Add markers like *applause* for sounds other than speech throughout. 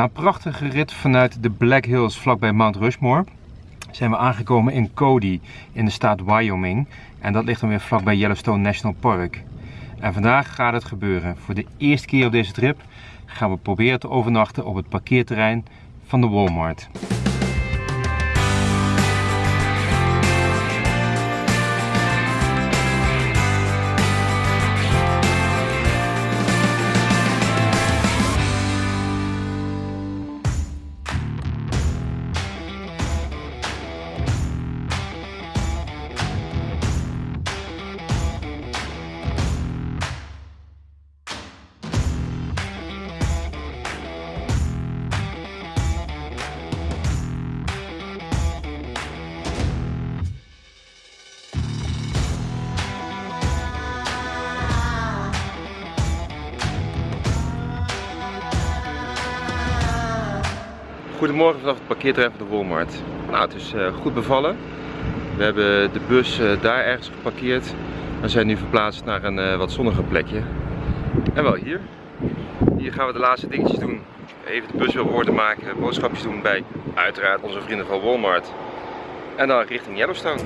Na een prachtige rit vanuit de Black Hills vlakbij Mount Rushmore zijn we aangekomen in Cody in de staat Wyoming. En dat ligt dan weer vlakbij Yellowstone National Park. En vandaag gaat het gebeuren. Voor de eerste keer op deze trip gaan we proberen te overnachten op het parkeerterrein van de Walmart. Goedemorgen vanaf het parkeerterrein van de Walmart. Nou, het is uh, goed bevallen. We hebben de bus uh, daar ergens geparkeerd. We zijn nu verplaatst naar een uh, wat zonniger plekje. En wel hier. Hier gaan we de laatste dingetjes doen. Even de bus weer op orde maken, boodschapjes doen bij uiteraard onze vrienden van Walmart. En dan richting Yellowstone.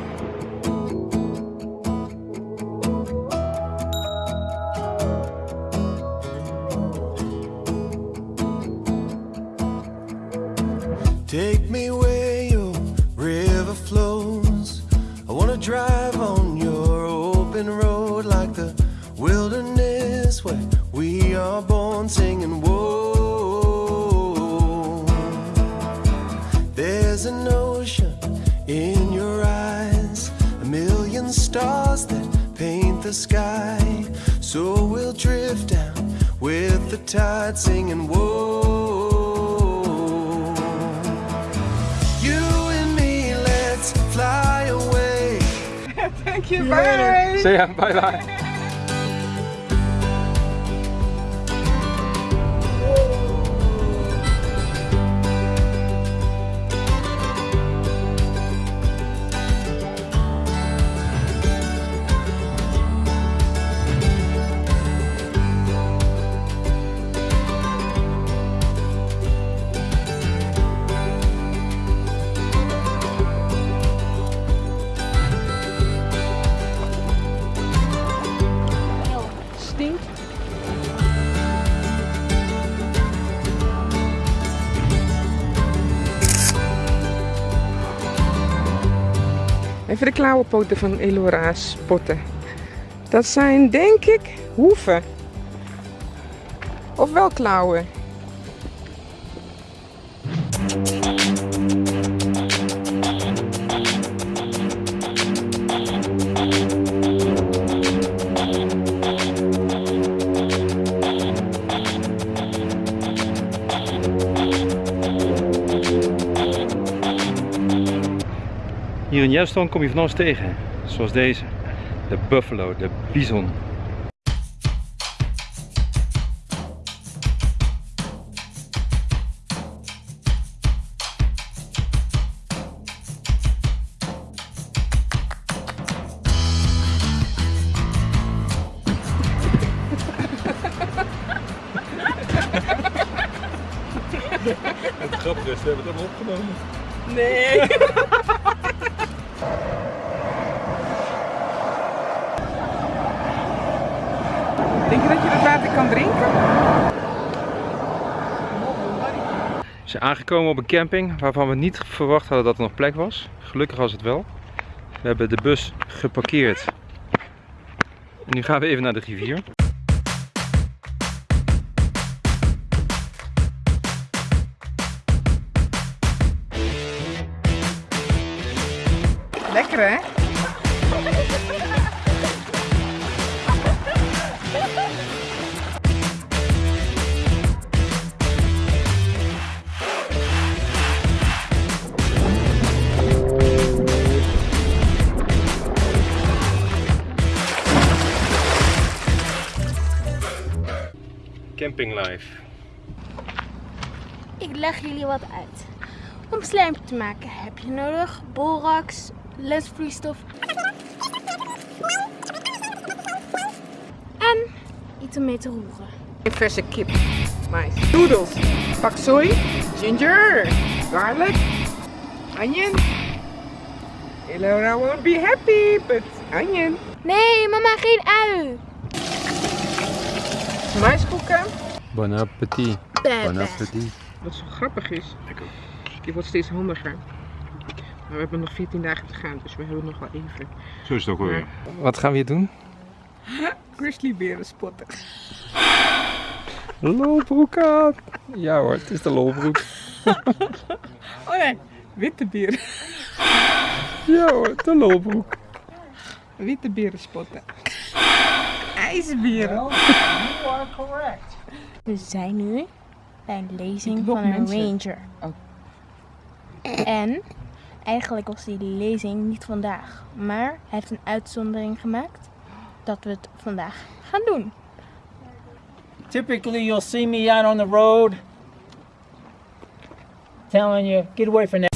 Take me where your river flows. I wanna drive on your open road like the wilderness where we are born singing. Whoa, there's an ocean in your eyes, a million stars that paint the sky. So we'll drift down with the tide singing. Whoa. cute bird. See you! bye bye. Even de klauwenpoten van Elora spotten. Dat zijn denk ik hoeven. Of wel klauwen. Hier in Yellowstone kom je van alles tegen, zoals deze, de buffalo, de bison. Het grappige is, we hebben het allemaal opgenomen. Nee. *laughs* Denk je dat je dat water kan drinken? We zijn aangekomen op een camping waarvan we niet verwacht hadden dat er nog plek was. Gelukkig was het wel. We hebben de bus geparkeerd. En nu gaan we even naar de rivier. Lekker hè? Camping life. Ik leg jullie wat uit. Om slijm te maken heb je nodig borax, lesvloeistof en iets om mee te roeren. Een verse kip. Mais. Noodles. Pak soy. Ginger. Garlic. Onion. Elora won't be happy, but onion. Nee, mama, geen ui. Maiskoeken. Bon appetit. Wat zo grappig is. Je wordt steeds handiger. Maar we hebben nog 14 dagen te gaan, dus we hebben nog wel even. Zo is het ook alweer. Wat gaan we hier doen? Grizzlyberen spotten. Lolbroek aan. Ja hoor, het is de lolbroek. *laughs* Oh nee, witte beren. Ja hoor, de lolbroek. Witte beren spotten. IJsberen. We zijn nu bij een lezing van een mensen. ranger. En eigenlijk was die lezing niet vandaag. Maar hij heeft een uitzondering gemaakt dat we het vandaag gaan doen. Typically, you'll see me out on the road telling you, get away from that.